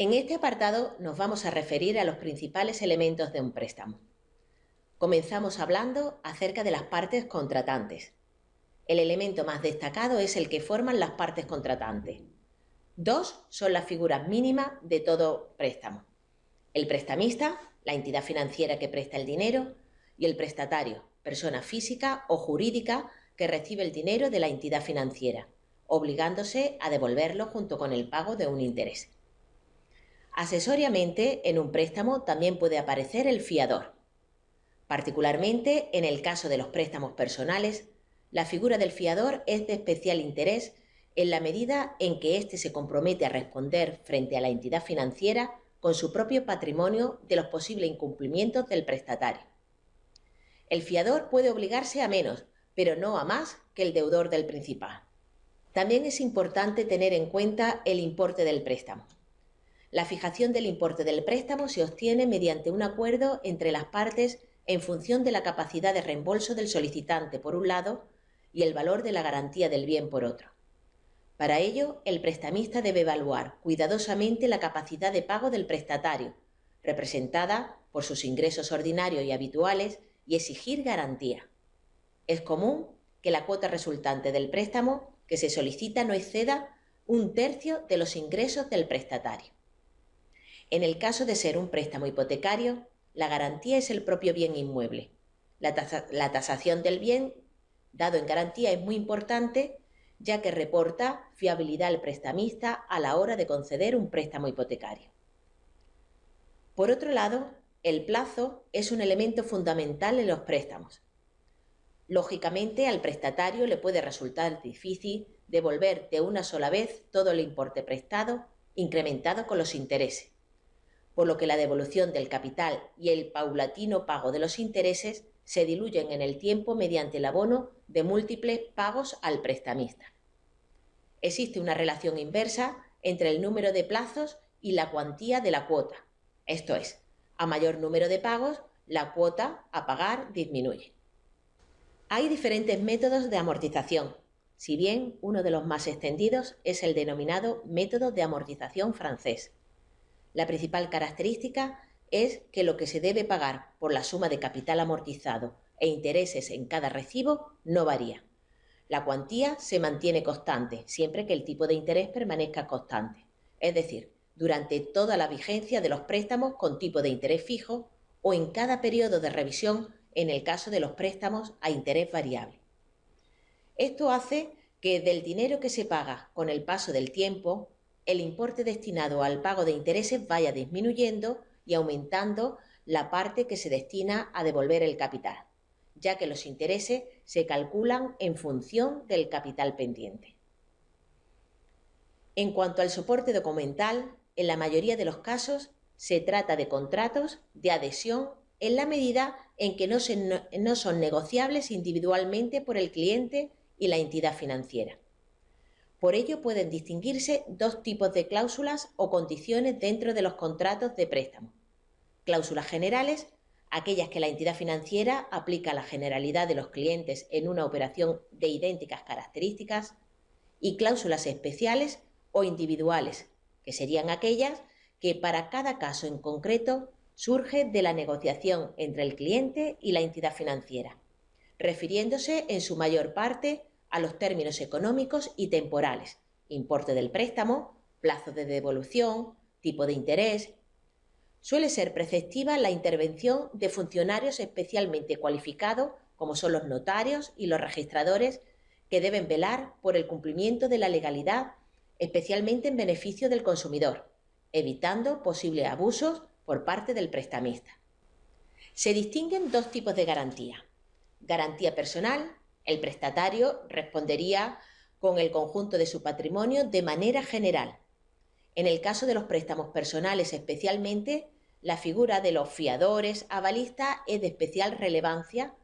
En este apartado nos vamos a referir a los principales elementos de un préstamo. Comenzamos hablando acerca de las partes contratantes. El elemento más destacado es el que forman las partes contratantes. Dos son las figuras mínimas de todo préstamo. El prestamista, la entidad financiera que presta el dinero, y el prestatario, persona física o jurídica que recibe el dinero de la entidad financiera, obligándose a devolverlo junto con el pago de un interés. Accesoriamente, en un préstamo también puede aparecer el fiador. Particularmente en el caso de los préstamos personales, la figura del fiador es de especial interés en la medida en que éste se compromete a responder frente a la entidad financiera con su propio patrimonio de los posibles incumplimientos del prestatario. El fiador puede obligarse a menos, pero no a más que el deudor del principal. También es importante tener en cuenta el importe del préstamo. La fijación del importe del préstamo se obtiene mediante un acuerdo entre las partes en función de la capacidad de reembolso del solicitante por un lado y el valor de la garantía del bien por otro. Para ello, el prestamista debe evaluar cuidadosamente la capacidad de pago del prestatario, representada por sus ingresos ordinarios y habituales, y exigir garantía. Es común que la cuota resultante del préstamo que se solicita no exceda un tercio de los ingresos del prestatario. En el caso de ser un préstamo hipotecario, la garantía es el propio bien inmueble. La, tasación del bien dado en garantía es muy importante ya que reporta fiabilidad al prestamista a la hora de conceder un préstamo hipotecario. Por otro lado, el plazo es un elemento fundamental en los préstamos. Lógicamente, al prestatario le puede resultar difícil devolver de una sola vez todo el importe prestado, incrementado con los intereses por lo que la devolución del capital y el paulatino pago de los intereses se diluyen en el tiempo mediante el abono de múltiples pagos al prestamista. Existe una relación inversa entre el número de plazos y la cuantía de la cuota, esto es, a mayor número de pagos, la cuota a pagar disminuye. Hay diferentes métodos de amortización, si bien uno de los más extendidos es el denominado método de amortización francés. La principal característica es que lo que se debe pagar por la suma de capital amortizado e intereses en cada recibo no varía. La cuantía se mantiene constante siempre que el tipo de interés permanezca constante, es decir, durante toda la vigencia de los préstamos con tipo de interés fijo o en cada periodo de revisión en el caso de los préstamos a interés variable. Esto hace que del dinero que se paga con el paso del tiempo el importe destinado al pago de intereses vaya disminuyendo y aumentando la parte que se destina a devolver el capital, ya que los intereses se calculan en función del capital pendiente. En cuanto al soporte documental, en la mayoría de los casos se trata de contratos de adhesión en la medida en que no, son negociables individualmente por el cliente y la entidad financiera. Por ello pueden distinguirse dos tipos de cláusulas o condiciones dentro de los contratos de préstamo. Cláusulas generales, aquellas que la entidad financiera aplica a la generalidad de los clientes en una operación de idénticas características, y cláusulas especiales o individuales, que serían aquellas que para cada caso en concreto surge de la negociación entre el cliente y la entidad financiera, refiriéndose en su mayor parte a los términos económicos y temporales, importe del préstamo, plazo de devolución, tipo de interés. Suele ser preceptiva la intervención de funcionarios especialmente cualificados, como son los notarios y los registradores, que deben velar por el cumplimiento de la legalidad, especialmente en beneficio del consumidor, evitando posibles abusos por parte del prestamista. Se distinguen dos tipos de garantía. Garantía personal el prestatario respondería con el conjunto de su patrimonio de manera general. En el caso de los préstamos personales especialmente, la figura de los fiadores avalistas es de especial relevancia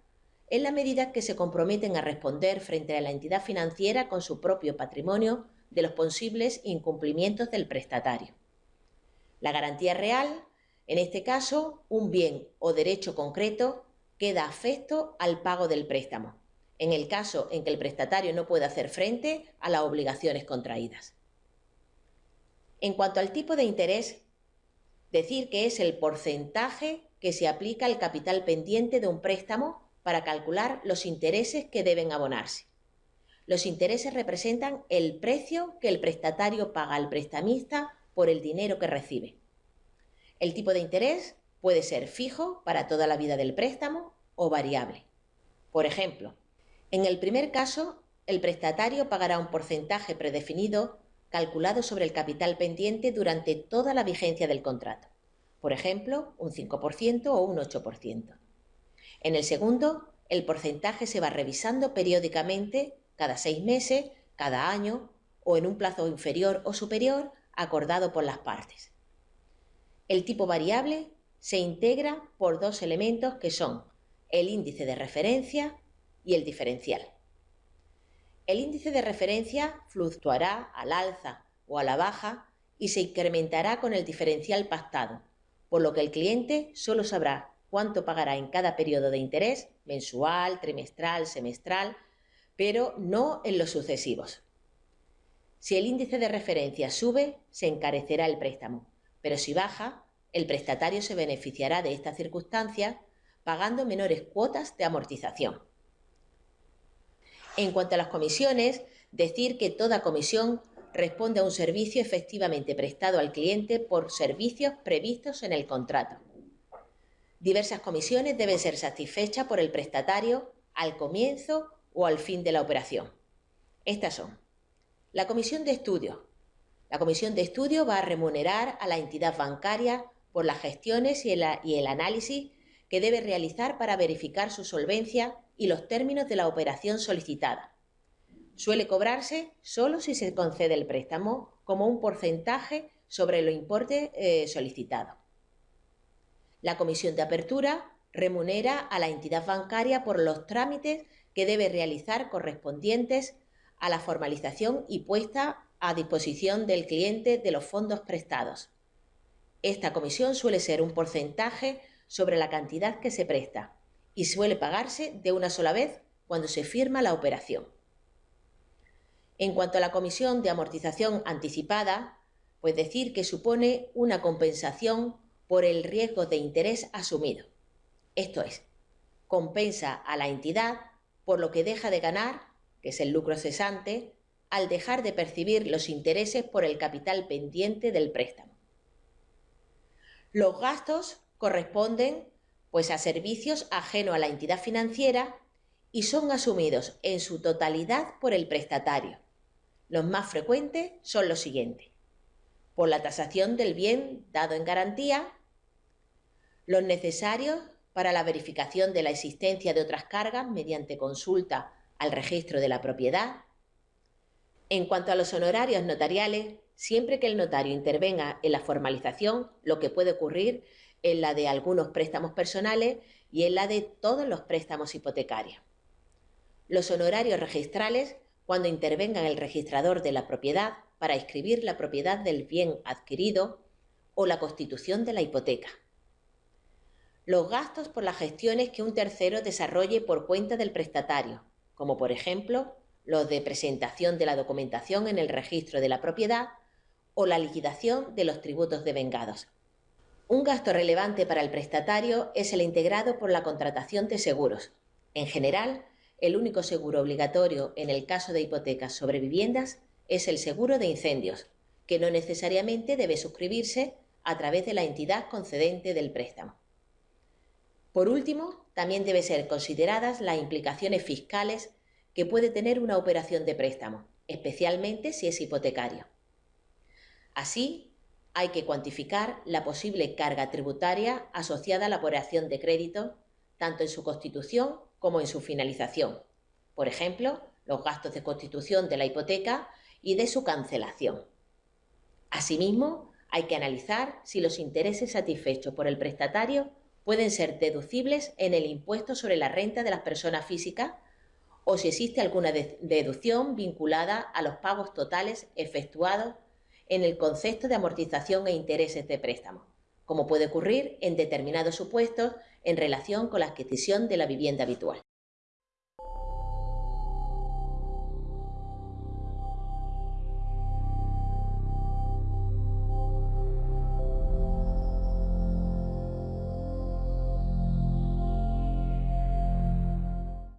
en la medida que se comprometen a responder frente a la entidad financiera con su propio patrimonio de los posibles incumplimientos del prestatario. La garantía real, en este caso, un bien o derecho concreto, queda afecto al pago del préstamo en el caso en que el prestatario no pueda hacer frente a las obligaciones contraídas. En cuanto al tipo de interés, decir que es el porcentaje que se aplica al capital pendiente de un préstamo para calcular los intereses que deben abonarse. Los intereses representan el precio que el prestatario paga al prestamista por el dinero que recibe. El tipo de interés puede ser fijo para toda la vida del préstamo o variable. Por ejemplo, en el primer caso, el prestatario pagará un porcentaje predefinido calculado sobre el capital pendiente durante toda la vigencia del contrato. Por ejemplo, un 5% o un 8%. En el segundo, el porcentaje se va revisando periódicamente cada seis meses, cada año o en un plazo inferior o superior acordado por las partes. El tipo variable se integra por dos elementos que son el índice de referencia y el diferencial. El índice de referencia fluctuará al alza o a la baja y se incrementará con el diferencial pactado, por lo que el cliente solo sabrá cuánto pagará en cada periodo de interés, mensual, trimestral, semestral, pero no en los sucesivos. Si el índice de referencia sube, se encarecerá el préstamo, pero si baja, el prestatario se beneficiará de esta circunstancia pagando menores cuotas de amortización. En cuanto a las comisiones, decir que toda comisión responde a un servicio efectivamente prestado al cliente por servicios previstos en el contrato. Diversas comisiones deben ser satisfechas por el prestatario al comienzo o al fin de la operación. Estas son la comisión de estudio. La comisión de estudio va a remunerar a la entidad bancaria por las gestiones y el, y el análisis que debe realizar para verificar su solvencia y los términos de la operación solicitada. Suele cobrarse solo si se concede el préstamo como un porcentaje sobre lo importe eh, solicitado. La comisión de apertura remunera a la entidad bancaria por los trámites que debe realizar correspondientes a la formalización y puesta a disposición del cliente de los fondos prestados. Esta comisión suele ser un porcentaje sobre la cantidad que se presta y suele pagarse de una sola vez cuando se firma la operación. En cuanto a la comisión de amortización anticipada, pues decir que supone una compensación por el riesgo de interés asumido. Esto es, compensa a la entidad por lo que deja de ganar, que es el lucro cesante, al dejar de percibir los intereses por el capital pendiente del préstamo. Los gastos corresponden pues a servicios ajeno a la entidad financiera y son asumidos en su totalidad por el prestatario. Los más frecuentes son los siguientes. Por la tasación del bien dado en garantía, los necesarios para la verificación de la existencia de otras cargas mediante consulta al registro de la propiedad. En cuanto a los honorarios notariales, siempre que el notario intervenga en la formalización, lo que puede ocurrir en la de algunos préstamos personales y en la de todos los préstamos hipotecarios. Los honorarios registrales cuando intervenga el registrador de la propiedad para escribir la propiedad del bien adquirido o la constitución de la hipoteca. Los gastos por las gestiones que un tercero desarrolle por cuenta del prestatario, como por ejemplo los de presentación de la documentación en el registro de la propiedad o la liquidación de los tributos devengados. Un gasto relevante para el prestatario es el integrado por la contratación de seguros. En general, el único seguro obligatorio en el caso de hipotecas sobre viviendas es el seguro de incendios, que no necesariamente debe suscribirse a través de la entidad concedente del préstamo. Por último, también deben ser consideradas las implicaciones fiscales que puede tener una operación de préstamo, especialmente si es hipotecario. Así, hay que cuantificar la posible carga tributaria asociada a la operación de crédito, tanto en su constitución como en su finalización. Por ejemplo, los gastos de constitución de la hipoteca y de su cancelación. Asimismo, hay que analizar si los intereses satisfechos por el prestatario pueden ser deducibles en el impuesto sobre la renta de las personas físicas o si existe alguna deducción vinculada a los pagos totales efectuados en el concepto de amortización e intereses de préstamo, como puede ocurrir en determinados supuestos en relación con la adquisición de la vivienda habitual.